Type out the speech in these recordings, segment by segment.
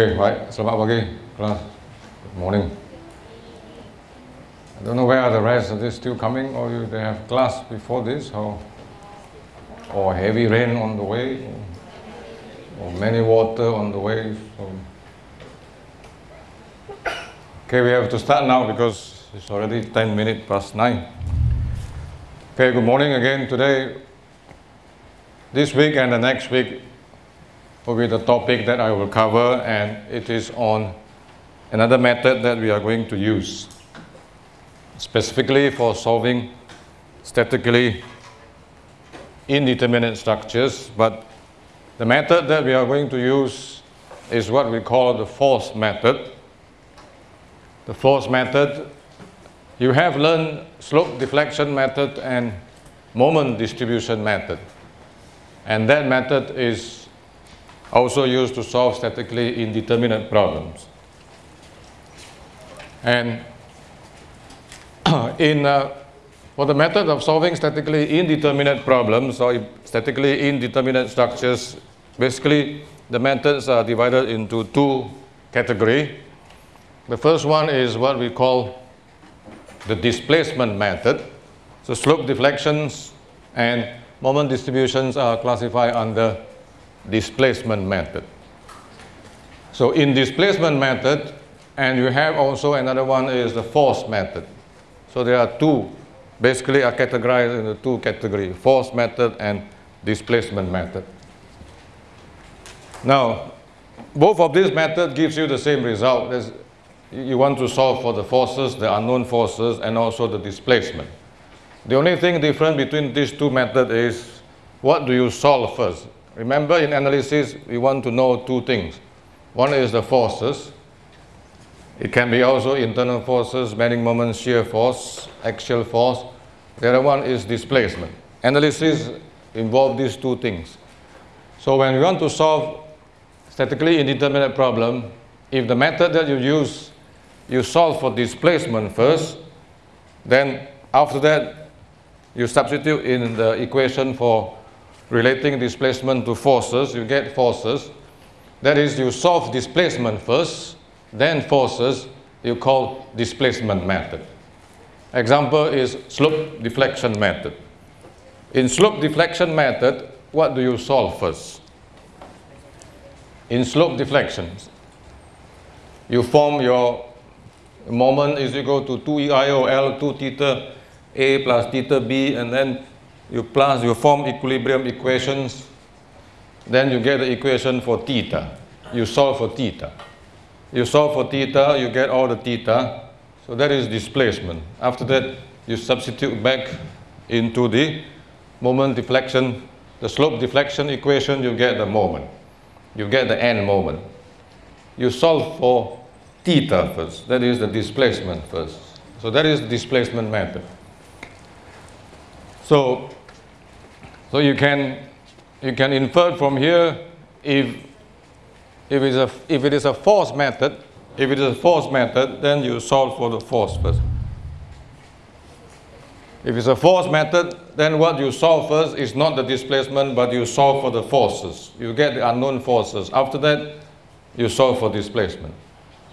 Okay, baik. Selamat pagi, kelas. Good morning. I don't know where are the rest. Are they still coming or you, they have class before this or, or heavy rain on the way or, or many water on the way. So. Okay, we have to start now because it's already 10 minutes past 9. Okay, good morning again. Today, this week and the next week will be the topic that I will cover and it is on another method that we are going to use specifically for solving statically indeterminate structures but the method that we are going to use is what we call the force method. The force method, you have learned slope deflection method and moment distribution method and that method is also used to solve statically indeterminate problems. And in uh, for the method of solving statically indeterminate problems or statically indeterminate structures, basically the methods are divided into two categories. The first one is what we call the displacement method. So slope deflections and moment distributions are classified under displacement method. So in displacement method, and you have also another one is the force method. So there are two, basically are categorized in the two categories, force method and displacement method. Now, both of these methods gives you the same result. You want to solve for the forces, the unknown forces, and also the displacement. The only thing different between these two methods is what do you solve first? Remember in analysis, we want to know two things. One is the forces. It can be also internal forces, bending moment, shear force, axial force. The other one is displacement. Analysis involve these two things. So when we want to solve statically indeterminate problem, if the method that you use, you solve for displacement first, then after that, you substitute in the equation for relating displacement to forces, you get forces. That is, you solve displacement first, then forces, you call displacement method. Example is slope deflection method. In slope deflection method, what do you solve first? In slope deflections, you form your moment is equal to 2 EIOL, 2 theta A plus theta B, and then you plus, you form equilibrium equations, then you get the equation for theta. You solve for theta. You solve for theta, you get all the theta. So that is displacement. After that, you substitute back into the moment deflection, the slope deflection equation, you get the moment. You get the end moment. You solve for theta first. That is the displacement first. So that is the displacement method. So so you can, you can infer from here if, if, it's a, if it is a force method, if it is a force method, then you solve for the force first. If it's a force method, then what you solve first is not the displacement, but you solve for the forces. You get the unknown forces. After that, you solve for displacement.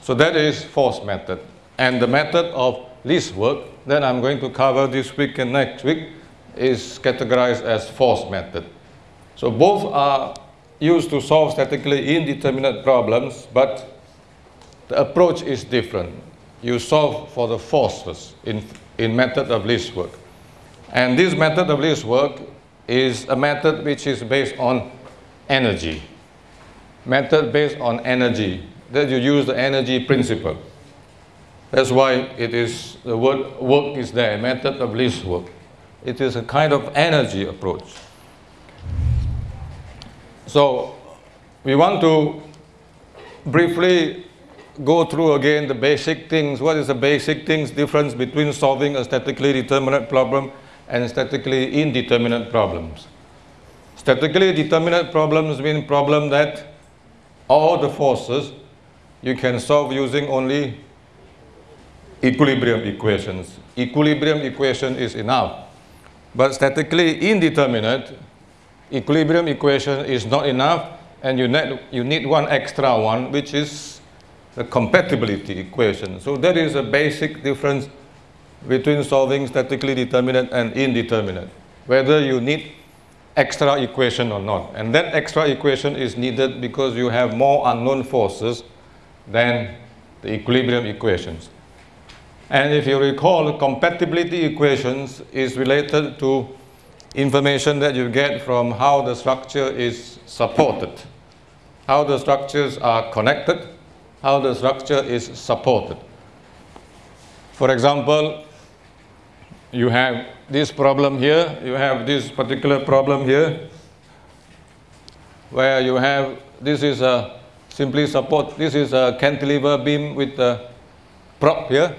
So that is force method. And the method of least work, then I'm going to cover this week and next week, is categorized as force method. So both are used to solve statically indeterminate problems, but the approach is different. You solve for the forces in, in method of least work. And this method of least work is a method which is based on energy. Method based on energy, that you use the energy principle. That's why it is, the word work is there, method of least work. It is a kind of energy approach. So we want to briefly go through again the basic things. What is the basic things difference between solving a statically determinate problem and statically indeterminate problems? Statically determinate problems mean problem that all the forces you can solve using only equilibrium equations. Equilibrium equation is enough. But statically indeterminate, equilibrium equation is not enough and you need, you need one extra one, which is the compatibility equation. So there is a basic difference between solving statically determinate and indeterminate, whether you need extra equation or not. And that extra equation is needed because you have more unknown forces than the equilibrium equations. And if you recall, compatibility equations is related to information that you get from how the structure is supported, how the structures are connected, how the structure is supported. For example, you have this problem here, you have this particular problem here, where you have, this is a simply support, this is a cantilever beam with a prop here,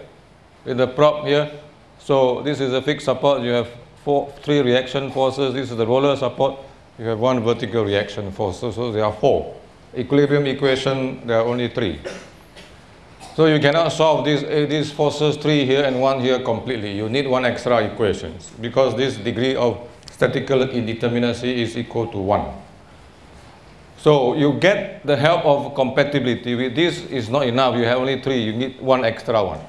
with the prop here. So this is a fixed support, you have four, three reaction forces, this is the roller support, you have one vertical reaction force, so, so there are four. Equilibrium equation, there are only three. So you cannot solve these, uh, these forces, three here and one here completely. You need one extra equations because this degree of statical indeterminacy is equal to one. So you get the help of compatibility. With this is not enough. You have only three. You need one extra one.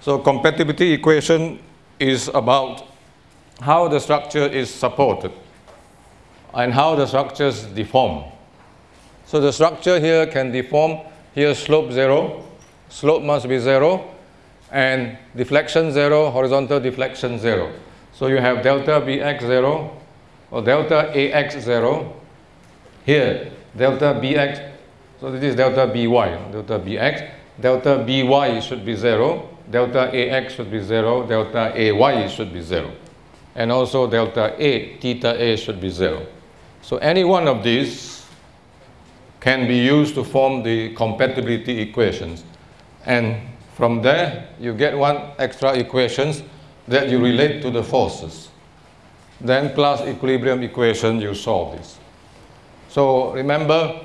So compatibility equation is about how the structure is supported and how the structures deform. So the structure here can deform. Here slope zero slope must be zero, and deflection zero, horizontal deflection zero. So you have delta Bx zero or delta Ax zero. Here, delta Bx, so this is delta By, delta Bx. Delta By should be zero, delta Ax should be zero, delta Ay should be zero. And also delta A, theta A should be zero. So any one of these can be used to form the compatibility equations. And from there, you get one extra equations that you relate to the forces. Then plus equilibrium equation, you solve this. So remember,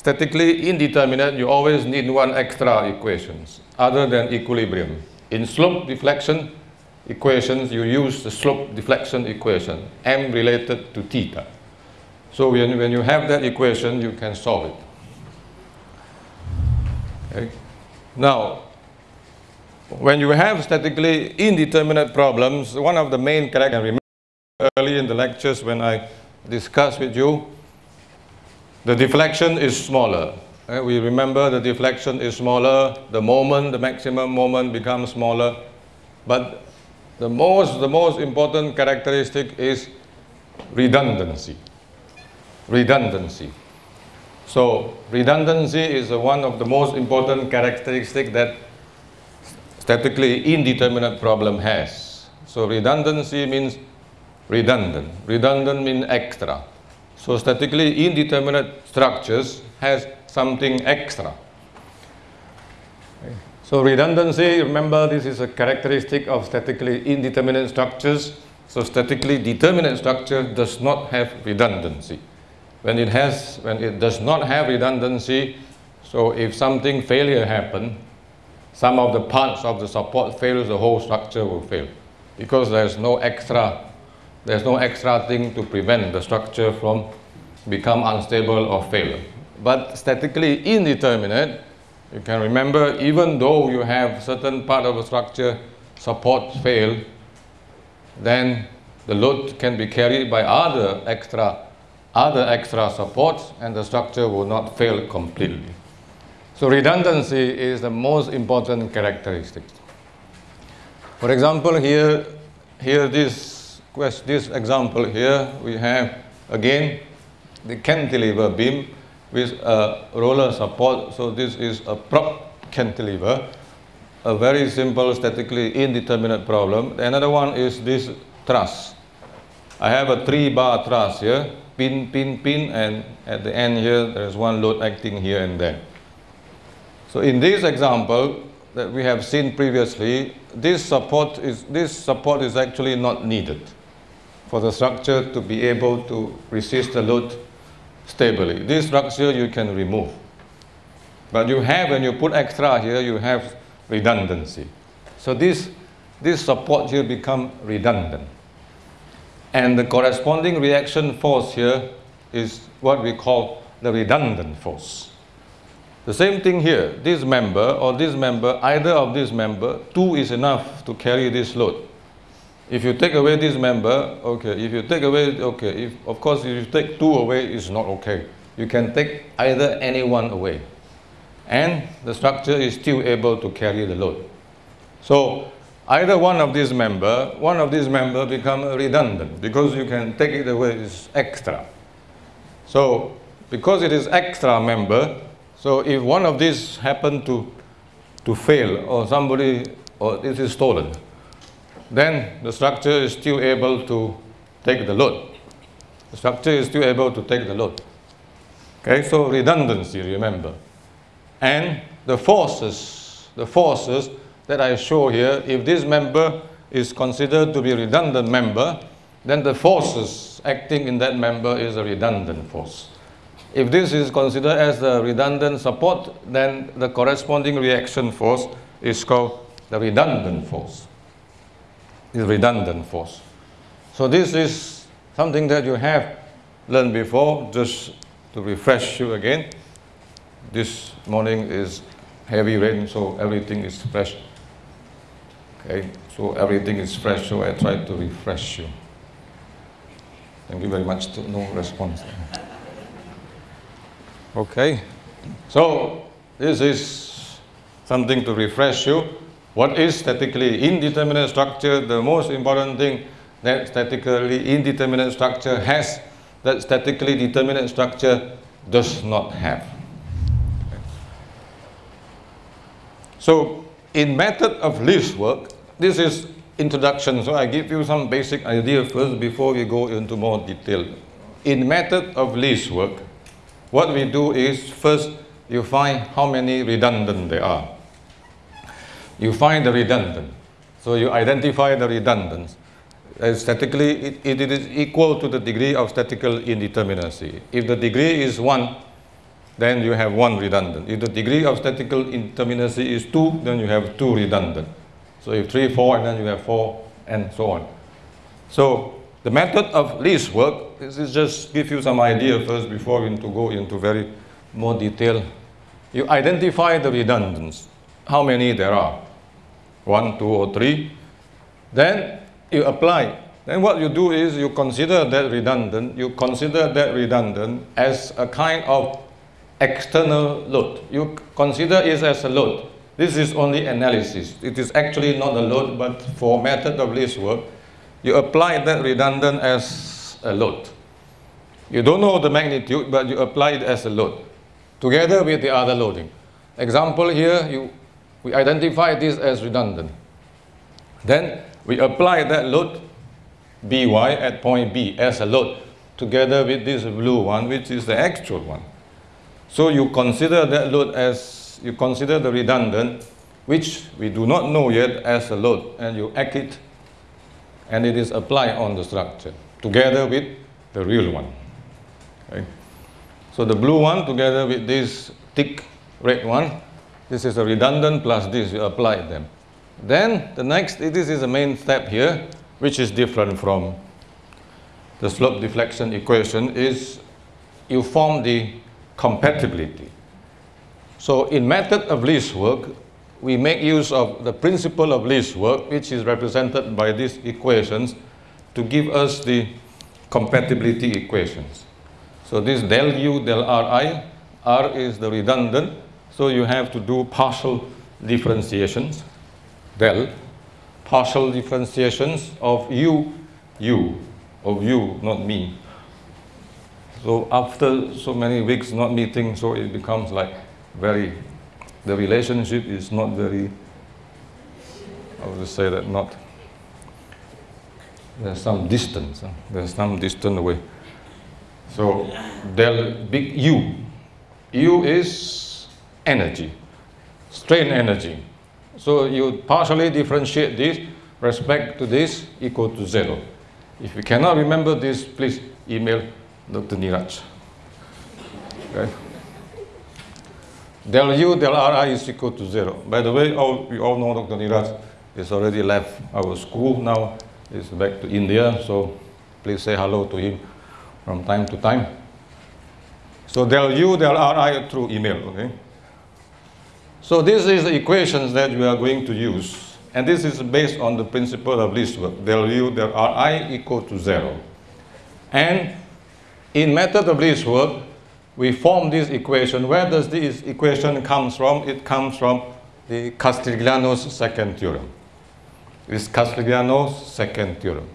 statically indeterminate, you always need one extra equations other than equilibrium. In slope deflection equations, you use the slope deflection equation, m related to theta. So when, when you have that equation, you can solve it. Okay. Now, when you have statically indeterminate problems, one of the main characteristics, early in the lectures when I discussed with you, the deflection is smaller. Uh, we remember the deflection is smaller, the moment, the maximum moment becomes smaller. But the most, the most important characteristic is redundancy. Redundancy. So redundancy is one of the most important characteristics that statically indeterminate problem has. So redundancy means redundant. Redundant means extra. So statically indeterminate structures has something extra. So redundancy, remember this is a characteristic of statically indeterminate structures. So statically determinate structure does not have redundancy when it has, when it does not have redundancy, so if something failure happen, some of the parts of the support fails, the whole structure will fail because there's no extra, there's no extra thing to prevent the structure from become unstable or fail. But statically indeterminate, you can remember even though you have certain part of a structure support fail, then the load can be carried by other extra other extra supports and the structure will not fail completely. So redundancy is the most important characteristic. For example, here, here this, this example here, we have again the cantilever beam with a roller support. So this is a prop cantilever, a very simple statically indeterminate problem. Another one is this truss. I have a three bar truss here pin, pin, pin, and at the end here, there's one load acting here and there. So in this example that we have seen previously, this support is, this support is actually not needed for the structure to be able to resist the load stably. This structure you can remove. But you have, when you put extra here, you have redundancy. So this, this support here become redundant. And the corresponding reaction force here is what we call the redundant force. The same thing here, this member or this member, either of this member, 2 is enough to carry this load. If you take away this member, okay, if you take away, okay, if, of course if you take 2 away, it's not okay. You can take either any one away. And the structure is still able to carry the load. So either one of these member, one of these member become redundant because you can take it away, it's extra. So because it is extra member, so if one of these happen to, to fail or somebody, or this is stolen, then the structure is still able to take the load. The structure is still able to take the load. Okay, so redundancy, remember. And the forces, the forces that I show here, if this member is considered to be redundant member, then the forces acting in that member is a redundant force. If this is considered as a redundant support, then the corresponding reaction force is called the redundant force. Is redundant force. So this is something that you have learned before, just to refresh you again. This morning is heavy rain, so everything is fresh. Okay, so everything is fresh, so I try to refresh you. Thank you very much. No response. Okay, so this is something to refresh you. What is statically indeterminate structure? The most important thing that statically indeterminate structure has that statically determinate structure does not have. So in method of least work, this is introduction, so I give you some basic idea first before we go into more detail. In method of least work, what we do is first you find how many redundant there are. You find the redundant. So you identify the redundants. Uh, statically, it, it is equal to the degree of statical indeterminacy. If the degree is 1, then you have 1 redundant. If the degree of statical indeterminacy is 2, then you have 2 redundant. So if 3, 4, and then you have 4, and so on. So the method of least work, this is just give you some idea first before we to go into very more detail. You identify the redundants, how many there are, one, two, or three. Then you apply. Then what you do is you consider that redundant, you consider that redundant as a kind of external load. You consider it as a load. This is only analysis. It is actually not a load, but for method of least work, you apply that redundant as a load. You don't know the magnitude, but you apply it as a load, together with the other loading. Example here, you, we identify this as redundant. Then we apply that load, By at point B as a load, together with this blue one, which is the actual one. So you consider that load as you consider the redundant, which we do not know yet as a load, and you act it, and it is applied on the structure, together with the real one. Okay. So the blue one together with this thick red one, this is a redundant plus this, you apply them. Then the next, this is the main step here, which is different from the slope deflection equation, is you form the compatibility. So in method of least work, we make use of the principle of least work, which is represented by these equations, to give us the compatibility equations. So this del u del ri, r is the redundant, so you have to do partial differentiations, del, partial differentiations of u, u, of you, not me. So after so many weeks not meeting, so it becomes like very, the relationship is not very, I would say that not, there's some distance, huh? there's some distance away. So del big U, U is energy, strain energy. So you partially differentiate this, respect to this equal to zero. If you cannot remember this, please email Dr. Niraj. Okay del u del ri is equal to zero. By the way, all, we all know Dr. Niraj is already left our school now. He's back to India, so please say hello to him from time to time. So del U, del Ri through email, okay? So this is the equations that we are going to use. And this is based on the principle of least work. Del U, del Ri equal to zero. And in method of least work, we form this equation. Where does this equation comes from? It comes from the Castigliano's second theorem. It's Castigliano's second theorem.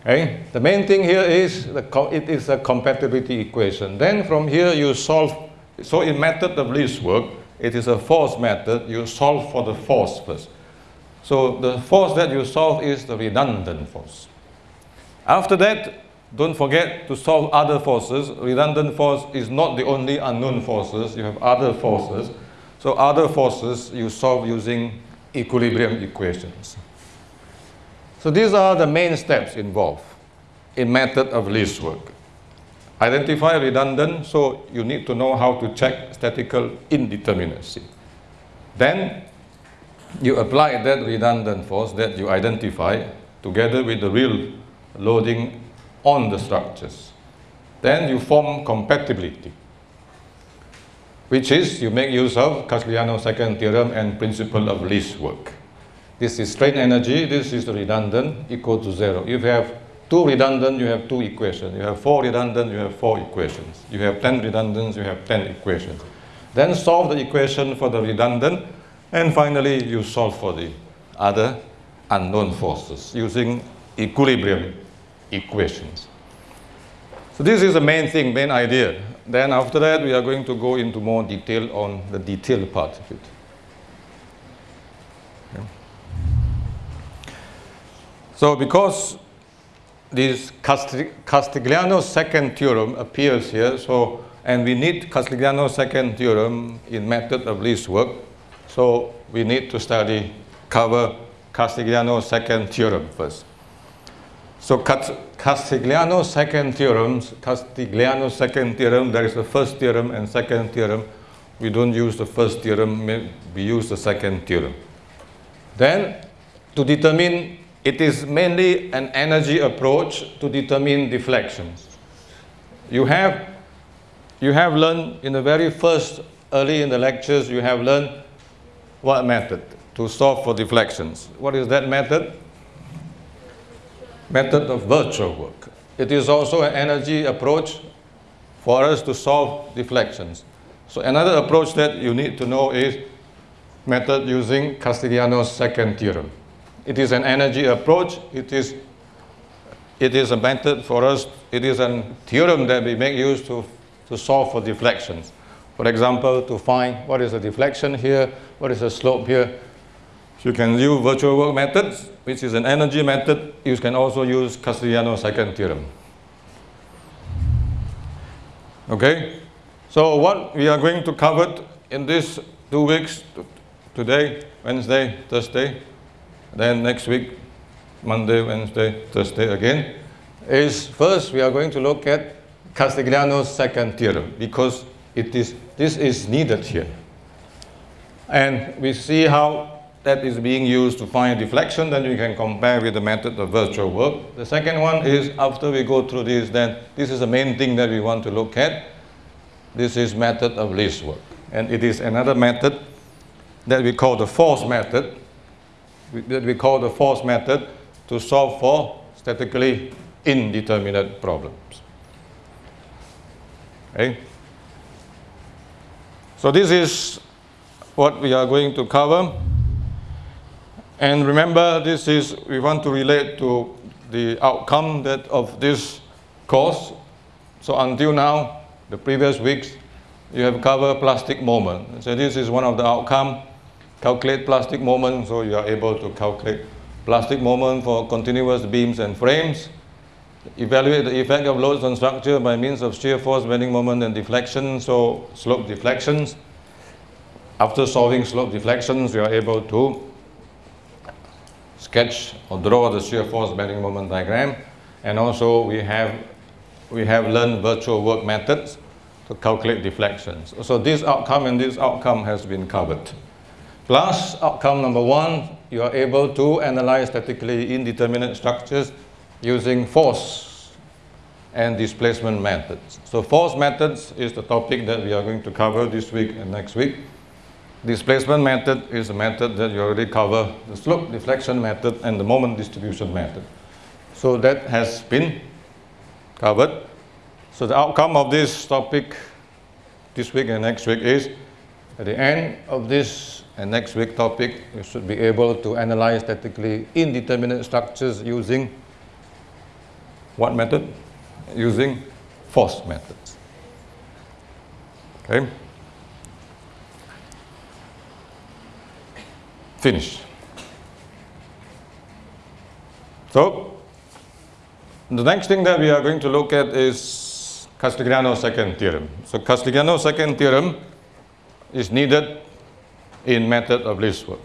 Okay? The main thing here is the it is a compatibility equation. Then from here you solve, so in method of least work, it is a force method, you solve for the force first. So the force that you solve is the redundant force. After that, don't forget to solve other forces. Redundant force is not the only unknown forces. You have other forces. So other forces you solve using equilibrium equations. So these are the main steps involved in method of least work. Identify redundant, so you need to know how to check statical indeterminacy. Then you apply that redundant force that you identify together with the real loading on the structures. Then you form compatibility, which is you make use of Castigliano's second theorem and principle of least work. This is strain energy, this is redundant, equal to zero. If you have two redundant, you have two equations. You have four redundant, you have four equations. You have 10 redundants, you have 10 equations. Then solve the equation for the redundant, and finally you solve for the other unknown forces using equilibrium equations. So this is the main thing, main idea. Then after that, we are going to go into more detail on the detailed part of it. So because this Castigliano's second theorem appears here, so and we need Castigliano's second theorem in method of least work, so we need to study, cover Castigliano's second theorem first. So Castigliano's second theorem, Castigliano's second theorem, there is a first theorem and second theorem. We don't use the first theorem, we use the second theorem. Then to determine it is mainly an energy approach to determine deflections. You have, you have learned in the very first, early in the lectures, you have learned what method to solve for deflections. What is that method? Method of virtual work. It is also an energy approach for us to solve deflections. So another approach that you need to know is method using Castigliano's second theorem. It is an energy approach. It is, it is a method for us. It is a theorem that we make use to, to solve for deflections. For example, to find what is the deflection here, what is the slope here. You can use virtual work methods, which is an energy method. You can also use Castigliano's second theorem. Okay? So what we are going to cover in these two weeks, today, Wednesday, Thursday, then next week, Monday, Wednesday, Thursday again, is first we are going to look at Castigliano's second theorem because it is, this is needed here. And we see how that is being used to find deflection, then we can compare with the method of virtual work. The second one is after we go through this, then this is the main thing that we want to look at. This is method of least work. And it is another method that we call the force method that we call the force method to solve for statically indeterminate problems. Okay? So this is what we are going to cover. And remember, this is, we want to relate to the outcome that of this course. So until now, the previous weeks, you have covered plastic moment. So this is one of the outcome calculate plastic moment, so you are able to calculate plastic moment for continuous beams and frames, evaluate the effect of loads on structure by means of shear force, bending moment, and deflection, so slope deflections. After solving slope deflections, you are able to sketch or draw the shear force bending moment diagram. And also we have, we have learned virtual work methods to calculate deflections. So this outcome and this outcome has been covered. Plus, outcome number one, you are able to analyze statically indeterminate structures using force and displacement methods. So force methods is the topic that we are going to cover this week and next week. Displacement method is a method that you already cover, the slope deflection method and the moment distribution method. So that has been covered. So the outcome of this topic this week and next week is at the end of this and next week topic, you should be able to analyze statically indeterminate structures using what method? Using force methods. Okay? Finish. So, the next thing that we are going to look at is Castigliano's second theorem. So Castigliano's second theorem is needed in method of least work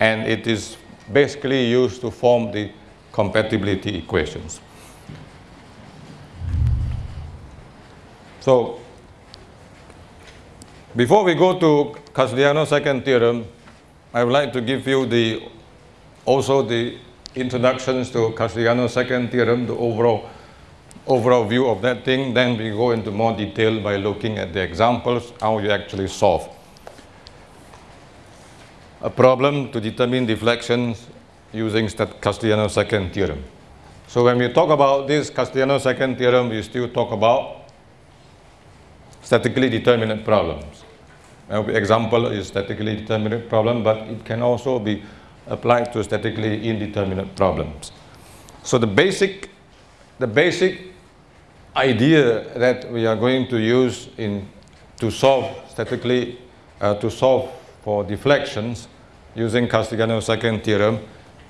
and it is basically used to form the compatibility equations. So before we go to Castigliano's second theorem, I would like to give you the also the introductions to Castigliano's second theorem, the overall overall view of that thing. Then we go into more detail by looking at the examples, how you actually solve a problem to determine deflections using Castigliano's second theorem. So when we talk about this Castigliano's second theorem, we still talk about statically determinate problems. An example is statically determinate problem, but it can also be applied to statically indeterminate problems. So the basic, the basic idea that we are going to use in to solve statically, uh, to solve for deflections using Castigliano's second theorem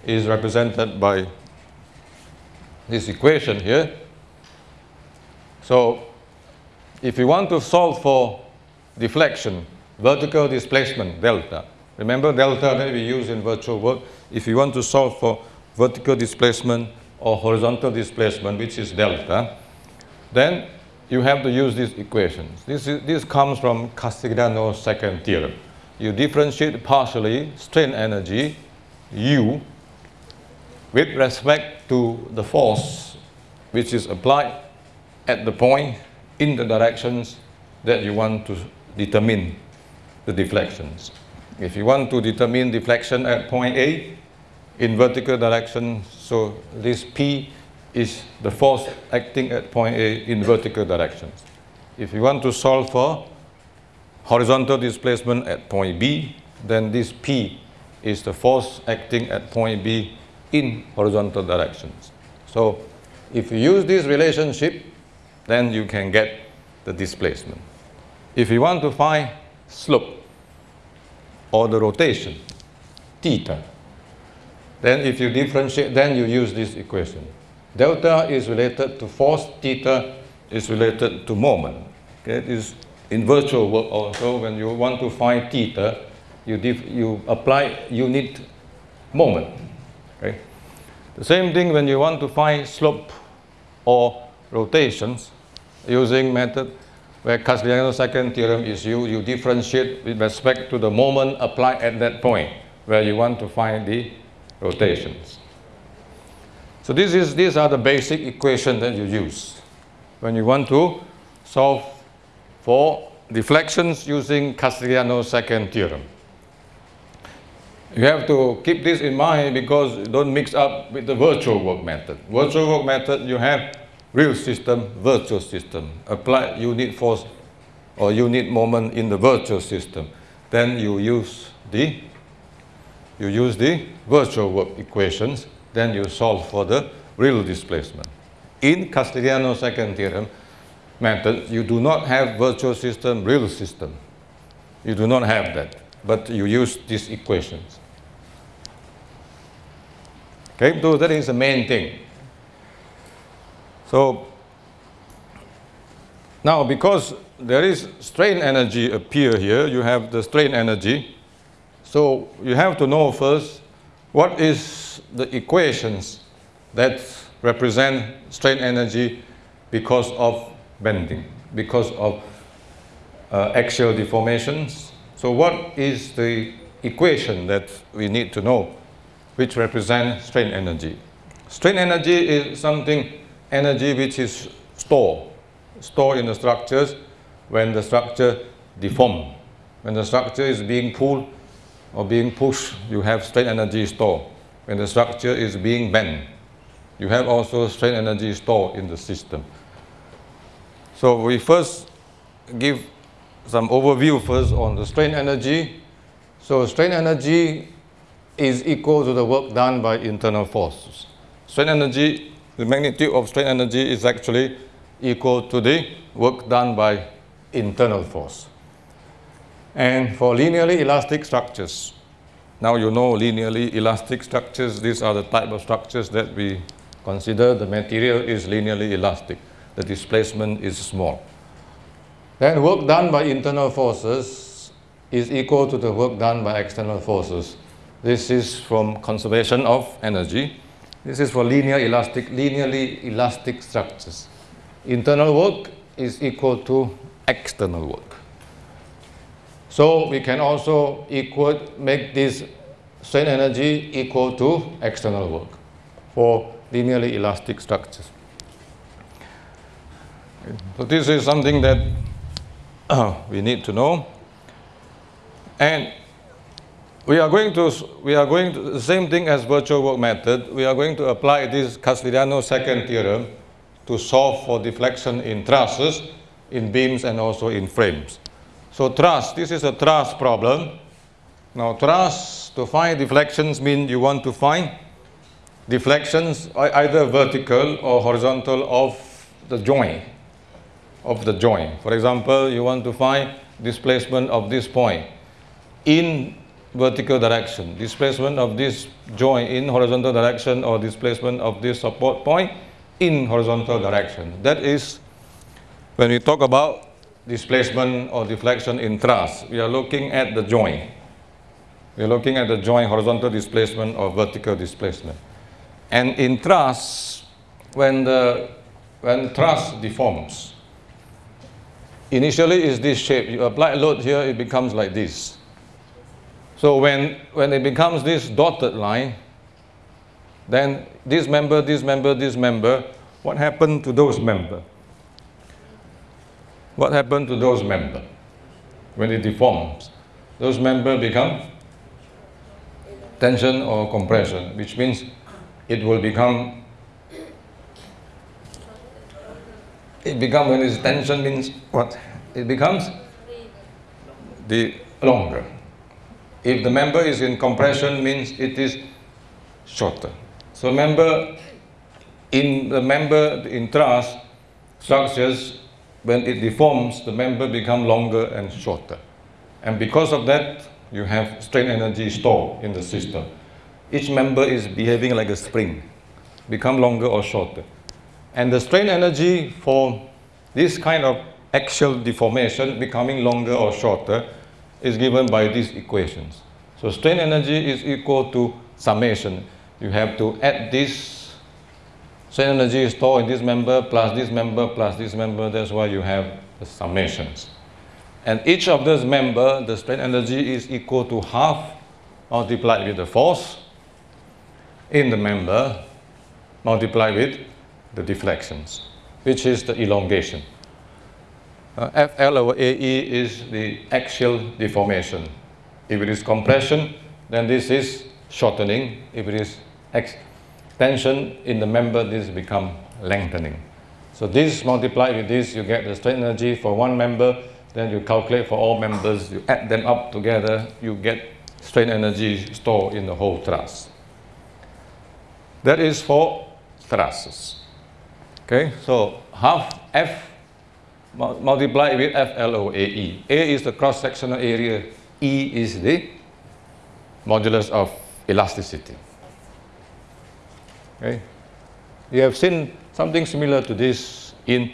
is represented by this equation here. So if you want to solve for deflection, vertical displacement, delta, remember delta that we use in virtual work, if you want to solve for vertical displacement or horizontal displacement, which is delta, then you have to use these equations. This, is, this comes from Castigliano's second theorem you differentiate partially strain energy U with respect to the force which is applied at the point in the directions that you want to determine the deflections. If you want to determine deflection at point A in vertical direction, so this P is the force acting at point A in vertical directions. If you want to solve for horizontal displacement at point B, then this P is the force acting at point B in horizontal directions. So if you use this relationship, then you can get the displacement. If you want to find slope or the rotation, theta, then if you differentiate, then you use this equation. Delta is related to force, theta is related to moment. Okay, this in virtual work also, when you want to find theta, you, you apply unit moment. Okay? The same thing when you want to find slope or rotations using method where Castigliano's second theorem is used, you differentiate with respect to the moment applied at that point where you want to find the rotations. So this is, these are the basic equations that you use when you want to solve for deflections using Castigliano's second theorem. You have to keep this in mind because you don't mix up with the virtual work method. Virtual work method, you have real system, virtual system. Apply unit force or unit moment in the virtual system. Then you use the you use the virtual work equations, then you solve for the real displacement. In Castigliano's second theorem, method, you do not have virtual system, real system. You do not have that, but you use these equations. Okay, so that is the main thing. So now because there is strain energy appear here, you have the strain energy. So you have to know first what is the equations that represent strain energy because of bending because of uh, axial deformations. So what is the equation that we need to know which represents strain energy? Strain energy is something, energy which is stored, stored in the structures when the structure deform. When the structure is being pulled or being pushed, you have strain energy stored. When the structure is being bent, you have also strain energy stored in the system. So we first give some overview first on the strain energy. So strain energy is equal to the work done by internal forces. Strain energy, the magnitude of strain energy is actually equal to the work done by internal force. And for linearly elastic structures, now you know linearly elastic structures, these are the type of structures that we consider the material is linearly elastic, the displacement is small. Then work done by internal forces is equal to the work done by external forces. This is from conservation of energy. This is for linear elastic, linearly elastic structures. Internal work is equal to external work. So we can also equal, make this strain energy equal to external work for linearly elastic structures. So this is something that we need to know. And we are going to, we are going to, the same thing as virtual work method, we are going to apply this Castigliano second theorem to solve for deflection in trusses, in beams and also in frames. So truss, this is a truss problem. Now truss, to find deflections mean you want to find deflections either vertical or horizontal of the joint of the joint. For example, you want to find displacement of this point in vertical direction, displacement of this joint in horizontal direction or displacement of this support point in horizontal direction. That is when we talk about displacement or deflection in truss, we are looking at the joint. We are looking at the joint horizontal displacement or vertical displacement. And in truss, when the when truss deforms, initially is this shape. You apply a load here, it becomes like this. So when, when it becomes this dotted line, then this member, this member, this member, what happened to those member? What happened to those member when it deforms? Those member become tension or compression, which means it will become it becomes when it's tension means what? It becomes the longer. If the member is in compression means it is shorter. So member in the member in truss structures when it deforms the member become longer and shorter. And because of that you have strain energy stored in the system. Each member is behaving like a spring, become longer or shorter. And the strain energy for this kind of axial deformation becoming longer or shorter is given by these equations. So strain energy is equal to summation. You have to add this strain energy stored in this member plus this member plus this member. That's why you have the summations. And each of those member, the strain energy is equal to half multiplied with the force in the member multiplied with the deflections, which is the elongation. Uh, FL over AE is the axial deformation. If it is compression, then this is shortening. If it is extension in the member, this become lengthening. So this multiplied with this, you get the strain energy for one member, then you calculate for all members, you add them up together, you get strain energy stored in the whole truss. That is for trusses. Okay, so half F multiplied with FLOAE. A is the cross-sectional area, E is the modulus of elasticity. Okay. You have seen something similar to this in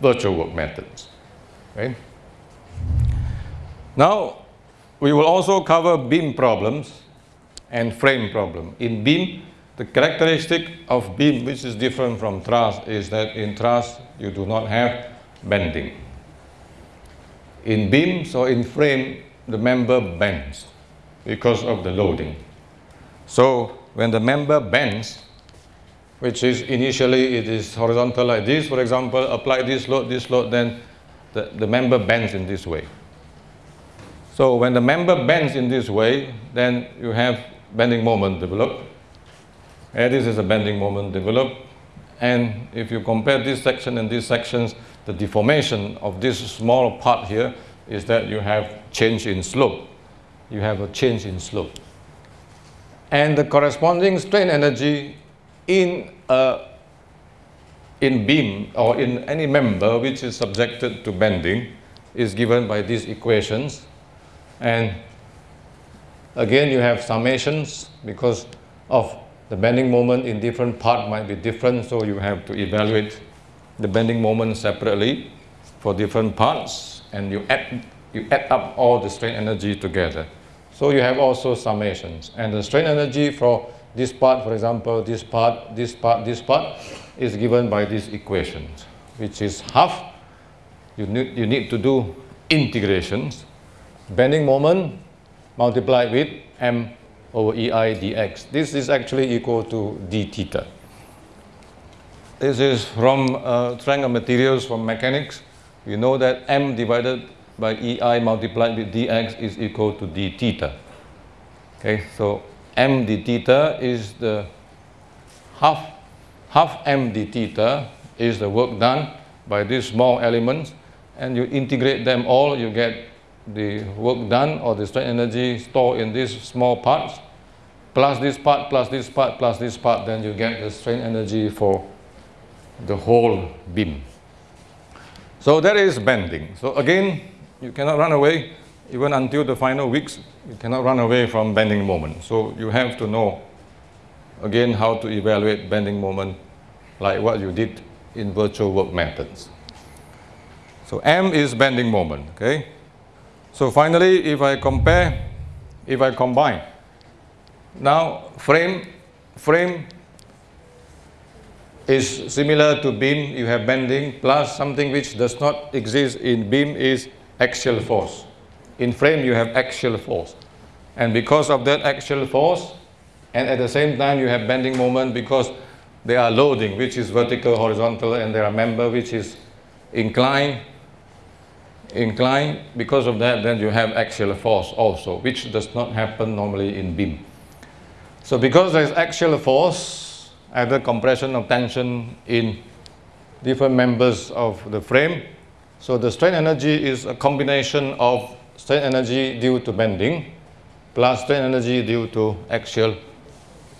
virtual work methods. Okay. Now, we will also cover beam problems and frame problem. In beam, the characteristic of beam, which is different from truss, is that in truss you do not have bending. In beams or in frame, the member bends because of the loading. So when the member bends, which is initially it is horizontal like this, for example, apply this load, this load, then the, the member bends in this way. So when the member bends in this way, then you have bending moment develop. This is a bending moment developed And if you compare this section and these sections, the deformation of this small part here is that you have change in slope. You have a change in slope. And the corresponding strain energy in a in beam or in any member which is subjected to bending is given by these equations and again you have summations because of the bending moment in different part might be different so you have to evaluate the bending moment separately for different parts and you add, you add up all the strain energy together. So you have also summations. And the strain energy for this part for example this part, this part, this part is given by these equations, which is half, you need, you need to do integrations, bending moment multiplied with m over ei dx. This is actually equal to d theta. This is from uh, of materials from mechanics. You know that m divided by ei multiplied with dx is equal to d theta. Okay, so m d theta is the half half m d theta is the work done by these small elements and you integrate them all, you get the work done or the strain energy stored in these small parts plus this part, plus this part, plus this part, then you get the strain energy for the whole beam. So that is bending. So again, you cannot run away even until the final weeks, you cannot run away from bending moment. So you have to know again how to evaluate bending moment like what you did in virtual work methods. So M is bending moment, okay? So finally, if I compare, if I combine, now frame, frame is similar to beam, you have bending, plus something which does not exist in beam is axial force. In frame, you have axial force. And because of that axial force, and at the same time you have bending moment because they are loading which is vertical horizontal and there are member which is inclined inclined because of that then you have axial force also which does not happen normally in beam so because there is axial force either compression or tension in different members of the frame so the strain energy is a combination of strain energy due to bending plus strain energy due to axial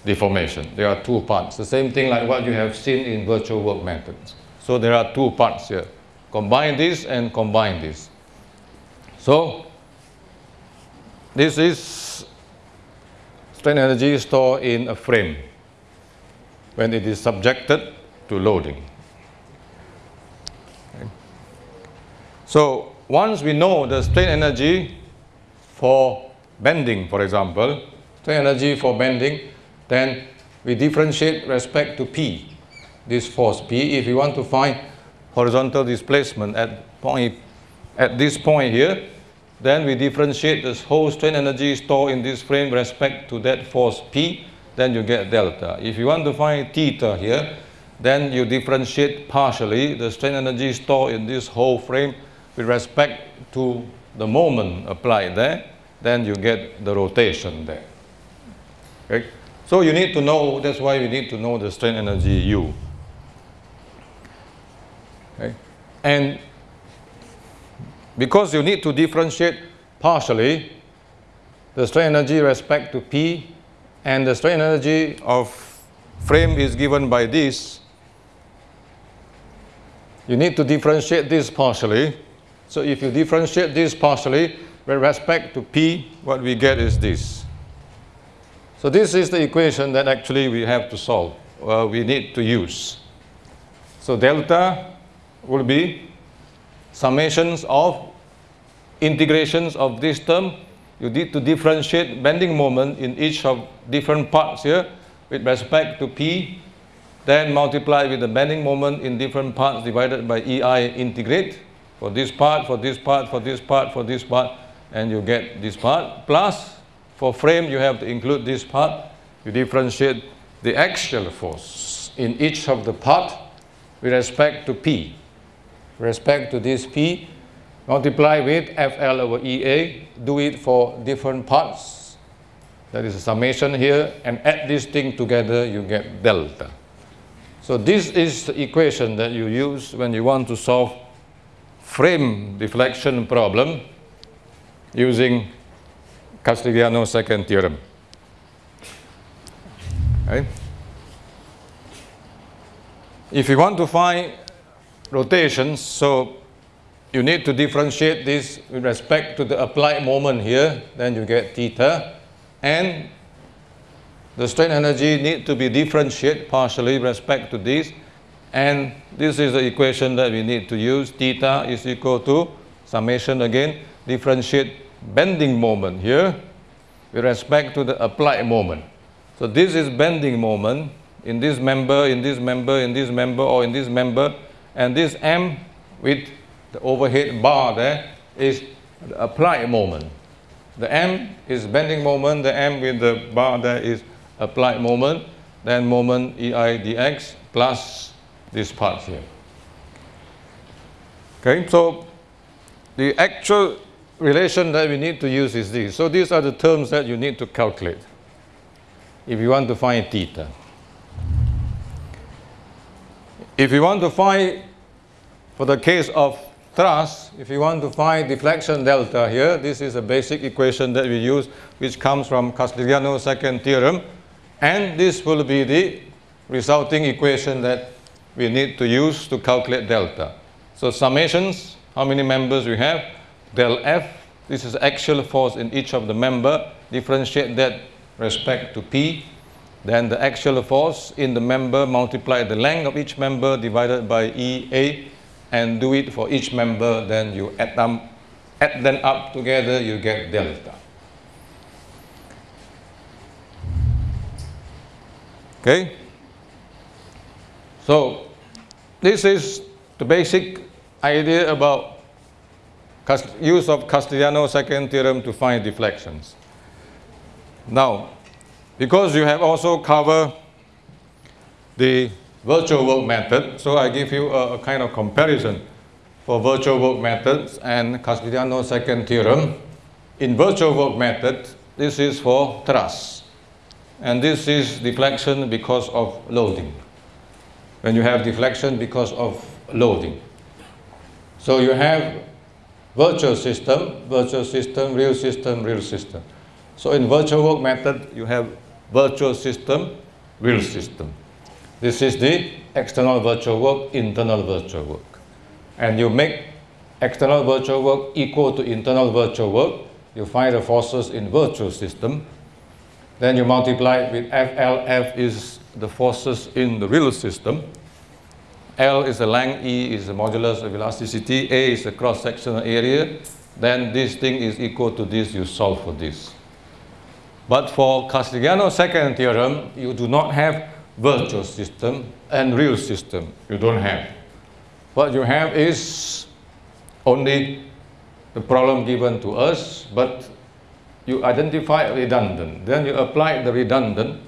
deformation. There are two parts. The same thing like what you have seen in virtual work methods. So there are two parts here. Combine this and combine this. So this is strain energy stored in a frame when it is subjected to loading. Okay. So once we know the strain energy for bending, for example, strain energy for bending, then we differentiate respect to P, this force P. If you want to find horizontal displacement at, point, at this point here, then we differentiate this whole strain energy stored in this frame with respect to that force P, then you get delta. If you want to find theta here, then you differentiate partially the strain energy stored in this whole frame with respect to the moment applied there, then you get the rotation there. Okay? So you need to know, that's why you need to know the strain energy U. Okay? And because you need to differentiate partially the strain energy respect to P and the strain energy of frame is given by this, you need to differentiate this partially. So if you differentiate this partially with respect to P, what we get is this. So this is the equation that actually we have to solve, uh, we need to use. So delta will be summations of integrations of this term. You need to differentiate bending moment in each of different parts here with respect to P, then multiply with the bending moment in different parts divided by EI integrate for this part, for this part, for this part, for this part, and you get this part, plus for frame, you have to include this part. You differentiate the axial force in each of the part with respect to P. Respect to this P, multiply with FL over EA, do it for different parts. That is a summation here, and add this thing together, you get delta. So this is the equation that you use when you want to solve frame deflection problem using Castigliano's second theorem. Okay. If you want to find rotations, so you need to differentiate this with respect to the applied moment here, then you get theta, and the strain energy need to be differentiated partially with respect to this, and this is the equation that we need to use. Theta is equal to summation again, differentiate bending moment here with respect to the applied moment. So this is bending moment in this member, in this member, in this member, or in this member, and this M with the overhead bar there is the applied moment. The M is bending moment, the M with the bar there is applied moment, then moment EI dx plus this part here. Okay, so the actual relation that we need to use is this. So these are the terms that you need to calculate if you want to find theta. If you want to find, for the case of truss, if you want to find deflection delta here, this is a basic equation that we use, which comes from Castigliano's second theorem, and this will be the resulting equation that we need to use to calculate delta. So summations, how many members we have, del F, this is axial force in each of the member, differentiate that respect to P, then the axial force in the member multiply the length of each member divided by EA and do it for each member, then you add them, add them up together, you get delta. Okay? So, this is the basic idea about use of Castigliano's second theorem to find deflections. Now, because you have also covered the virtual work method, so I give you a, a kind of comparison for virtual work methods and Castigliano's second theorem. In virtual work method, this is for truss, and this is deflection because of loading. When you have deflection because of loading. So you have virtual system, virtual system, real system, real system. So in virtual work method, you have virtual system, real system. This is the external virtual work, internal virtual work. And you make external virtual work equal to internal virtual work. You find the forces in virtual system. Then you multiply with FL. F is the forces in the real system. L is the length, E is the modulus of elasticity, A is the cross-sectional area. Then this thing is equal to this, you solve for this. But for Castigliano's second theorem, you do not have virtual system and real system. You don't have. What you have is only the problem given to us, but you identify redundant. Then you apply the redundant,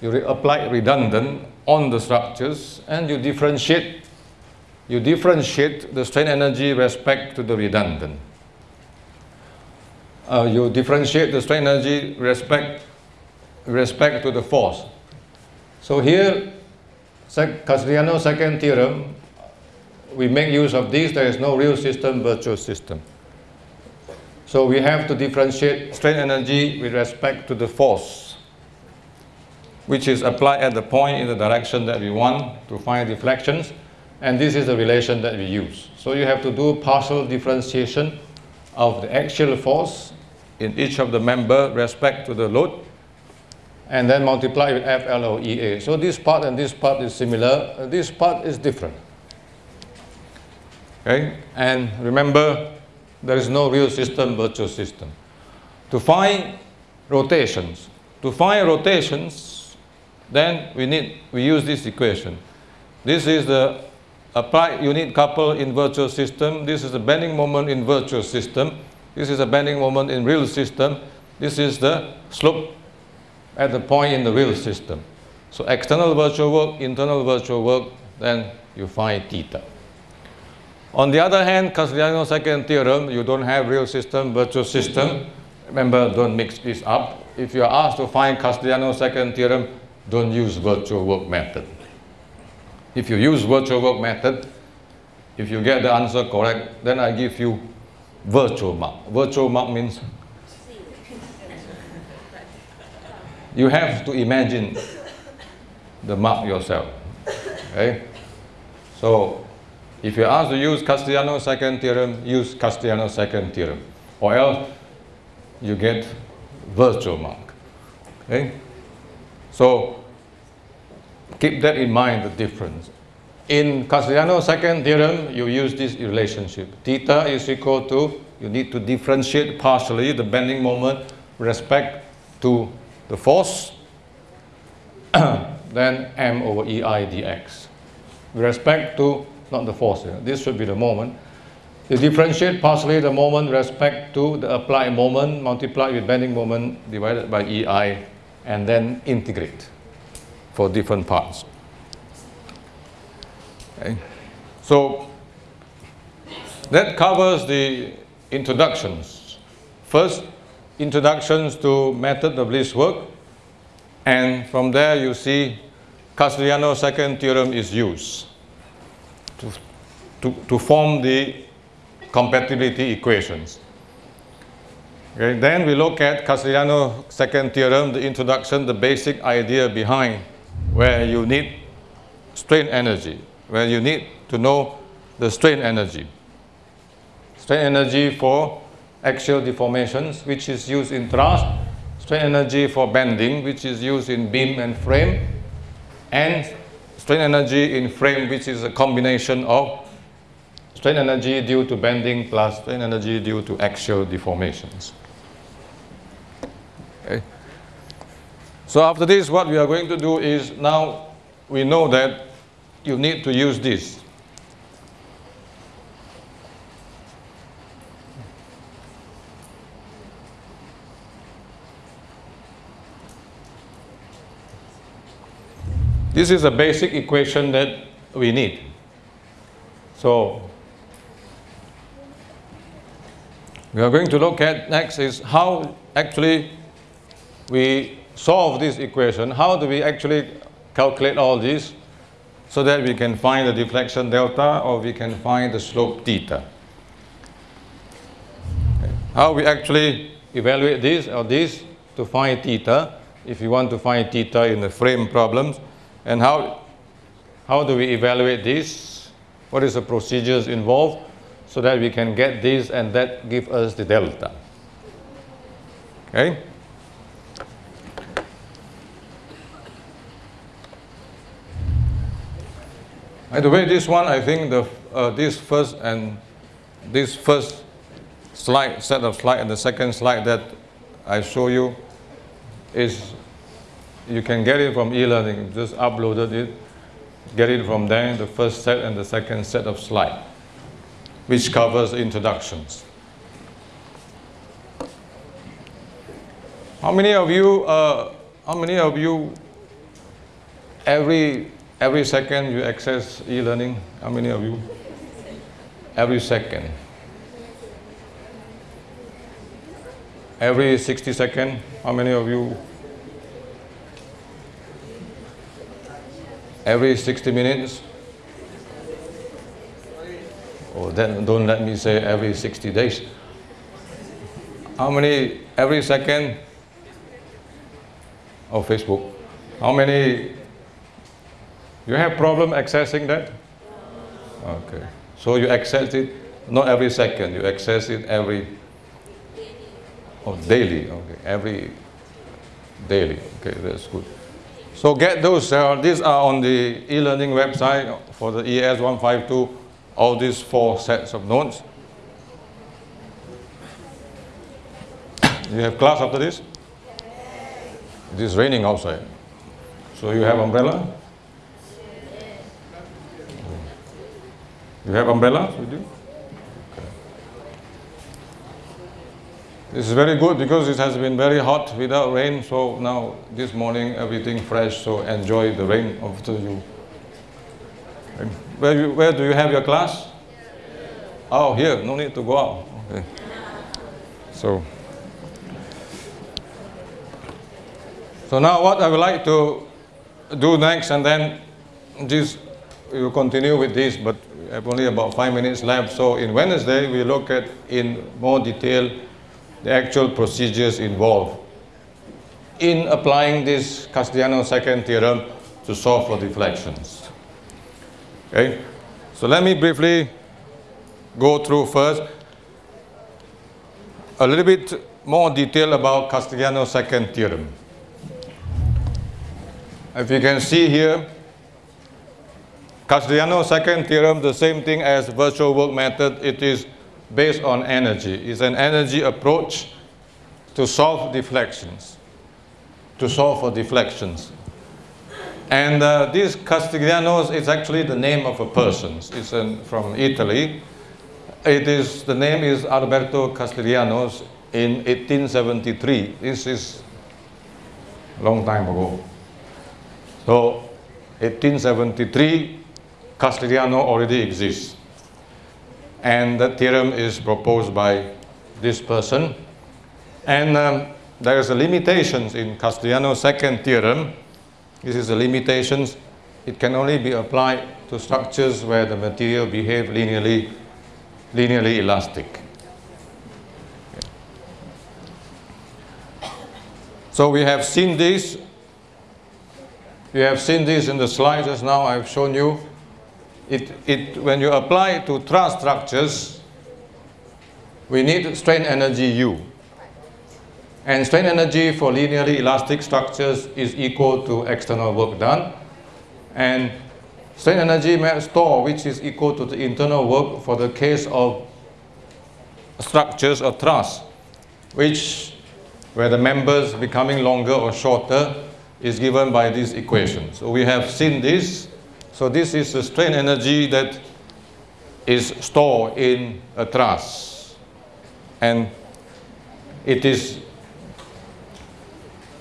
you re apply redundant on the structures and you differentiate you differentiate the strain energy respect to the redundant uh, you differentiate the strain energy respect, respect to the force. So here, Castigliano's second theorem, we make use of this, there is no real system, virtual system. So we have to differentiate strain energy with respect to the force, which is applied at the point in the direction that we want to find deflections, and this is the relation that we use. So you have to do partial differentiation of the axial force in each of the member respect to the load and then multiply with FLOEA. So this part and this part is similar, this part is different. Okay, and remember there is no real system, virtual system. To find rotations, to find rotations, then we need, we use this equation. This is the applied unit couple in virtual system. This is the bending moment in virtual system. This is a bending moment in real system. This is the slope at the point in the real system. So external virtual work, internal virtual work, then you find theta. On the other hand, Castigliano's second theorem, you don't have real system, virtual system. Remember, don't mix this up. If you are asked to find Castigliano's second theorem, don't use virtual work method. If you use virtual work method, if you get the answer correct, then I give you virtual mark. Virtual mark means you have to imagine the mark yourself. Okay? So if you're asked to use Castigliano's second theorem, use Castigliano's second theorem. Or else you get virtual mark. Okay? So keep that in mind, the difference. In Castigliano's second theorem, you use this relationship. Theta is equal to, you need to differentiate partially the bending moment respect to the force, then m over ei dx. With respect to, not the force, this should be the moment. You differentiate partially the moment respect to the applied moment multiplied with bending moment divided by ei and then integrate for different parts. Okay. So that covers the introductions. First, introductions to method of least work. And from there you see Castigliano's second theorem is used to, to, to form the compatibility equations. Okay, then we look at Castigliano's second theorem, the introduction, the basic idea behind where you need strain energy, where you need to know the strain energy. Strain energy for axial deformations, which is used in truss, strain energy for bending, which is used in beam and frame, and strain energy in frame, which is a combination of strain energy due to bending plus strain energy due to axial deformations. Okay. So after this, what we are going to do is now we know that you need to use this. This is a basic equation that we need. So we are going to look at next is how actually we solve this equation. How do we actually calculate all this so that we can find the deflection delta or we can find the slope theta. How we actually evaluate this or this to find theta if you want to find theta in the frame problems and how, how do we evaluate this? What is the procedures involved so that we can get this and that give us the delta. Okay? By the way, this one, I think the, uh, this first and this first slide, set of slide and the second slide that I show you is, you can get it from e-learning, just uploaded it, get it from there, the first set and the second set of slide, which covers introductions. How many of you, uh, how many of you every Every second you access e-learning. How many of you? Every second. Every 60 second, how many of you? Every 60 minutes? Oh, then don't let me say every 60 days. How many, every second? Oh, Facebook. How many you have problem accessing that? Okay. So you access it not every second, you access it every oh, daily. Okay, every daily. Okay, that's good. So get those. Uh, these are on the e-learning website for the ES 152. All these four sets of notes. you have class after this? It is raining outside. So you have umbrella? You have umbrellas with you? Okay. This is very good because it has been very hot without rain. So now this morning everything fresh. So enjoy the rain after you. Where, you, where do you have your class? Oh, here. No need to go out. Okay. So, so now what I would like to do next, and then this you continue with this, but we have only about five minutes left. So in Wednesday, we look at in more detail the actual procedures involved in applying this Castigliano's second theorem to solve for deflections. Okay, so let me briefly go through first a little bit more detail about Castigliano's second theorem. If you can see here, Castigliano's second theorem, the same thing as virtual work method, it is based on energy. It's an energy approach to solve deflections, to solve for deflections. And uh, this Castigliano's is actually the name of a person. It's an, from Italy. It is, the name is Alberto Castigliano's in 1873. This is a long time ago. So 1873, Castigliano already exists. And the theorem is proposed by this person. And um, there is a limitations in Castigliano's second theorem. This is the limitations. It can only be applied to structures where the material behave linearly, linearly elastic. So we have seen this. We have seen this in the slides just now. I've shown you it, it, when you apply to truss structures, we need strain energy U. And strain energy for linearly elastic structures is equal to external work done. And strain energy store, which is equal to the internal work for the case of structures or truss, which where the members becoming longer or shorter is given by this equation. So we have seen this so this is the strain energy that is stored in a truss. And it is,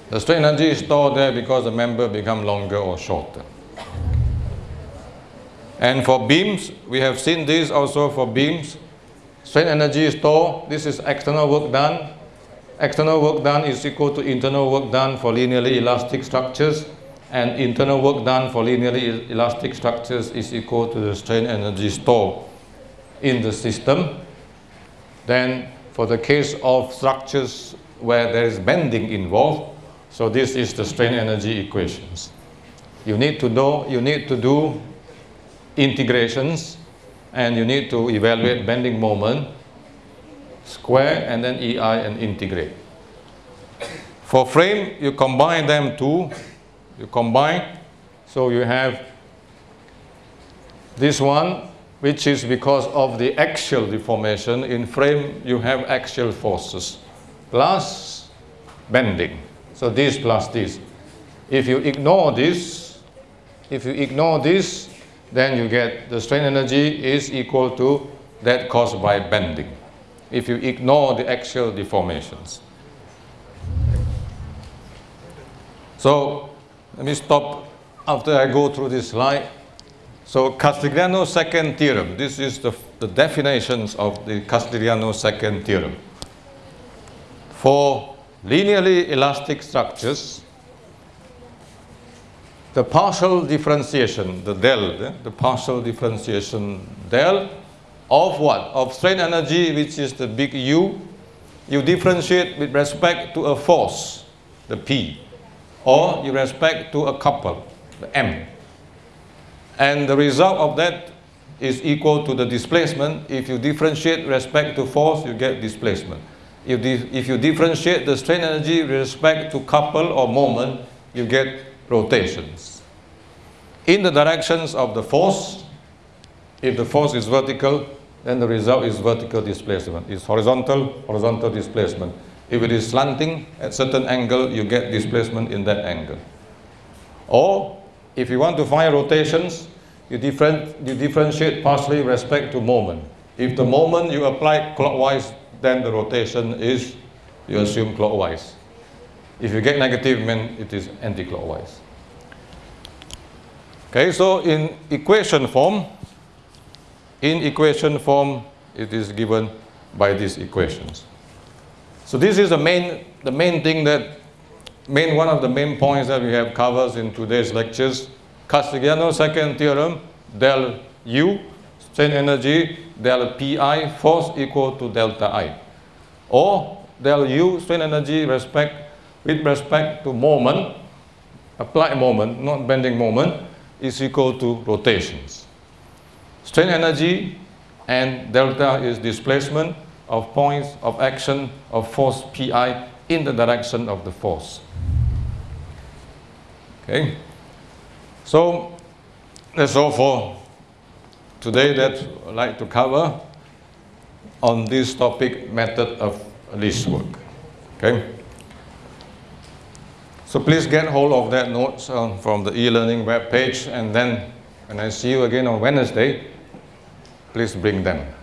the strain energy is stored there because the member become longer or shorter. And for beams, we have seen this also for beams. Strain energy is stored, this is external work done. External work done is equal to internal work done for linearly elastic structures and internal work done for linearly elastic structures is equal to the strain energy stored in the system. Then for the case of structures where there is bending involved, so this is the strain energy equations. You need to know, you need to do integrations and you need to evaluate bending moment, square and then EI and integrate. For frame, you combine them two you combine. So you have this one, which is because of the axial deformation. In frame, you have axial forces plus bending. So this plus this. If you ignore this, if you ignore this, then you get the strain energy is equal to that caused by bending. If you ignore the axial deformations. So let me stop after I go through this slide. So Castigliano's second theorem, this is the, the definitions of the Castigliano's second theorem. For linearly elastic structures, the partial differentiation, the del, eh, the partial differentiation del of what? Of strain energy, which is the big U, you differentiate with respect to a force, the P or you respect to a couple, M. And the result of that is equal to the displacement. If you differentiate respect to force, you get displacement. If, if you differentiate the strain energy respect to couple or moment, you get rotations. In the directions of the force, if the force is vertical, then the result is vertical displacement. It's horizontal, horizontal displacement. If it is slanting at certain angle, you get displacement in that angle. Or if you want to find rotations, you, different, you differentiate partially respect to moment. If the moment you apply clockwise, then the rotation is you assume clockwise. If you get negative, mean it is anti-clockwise. Okay, so in equation form, in equation form, it is given by these equations. So this is the main, the main thing that, main one of the main points that we have covered in today's lectures. Castigliano's second theorem, del U, strain energy, del Pi, force equal to delta I. Or del U, strain energy respect, with respect to moment, applied moment, not bending moment, is equal to rotations. Strain energy and delta is displacement of points of action of force Pi in the direction of the force. Okay, so that's all for today that I'd like to cover on this topic method of least work. Okay. So please get hold of that notes uh, from the e-learning web page and then when I see you again on Wednesday, please bring them.